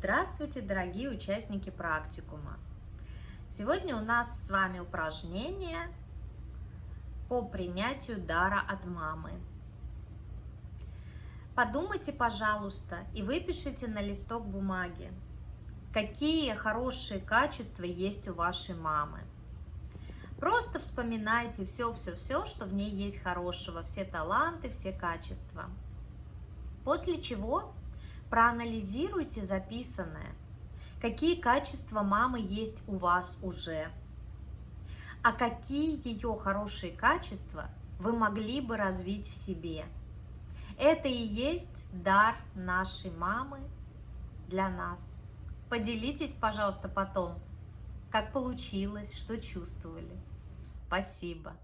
Здравствуйте, дорогие участники практикума! Сегодня у нас с вами упражнение по принятию дара от мамы. Подумайте, пожалуйста, и выпишите на листок бумаги, какие хорошие качества есть у вашей мамы. Просто вспоминайте все-все-все, что в ней есть хорошего, все таланты, все качества. После чего проанализируйте записанное. Какие качества мамы есть у вас уже? А какие ее хорошие качества вы могли бы развить в себе? Это и есть дар нашей мамы для нас. Поделитесь, пожалуйста, потом, как получилось, что чувствовали. Спасибо.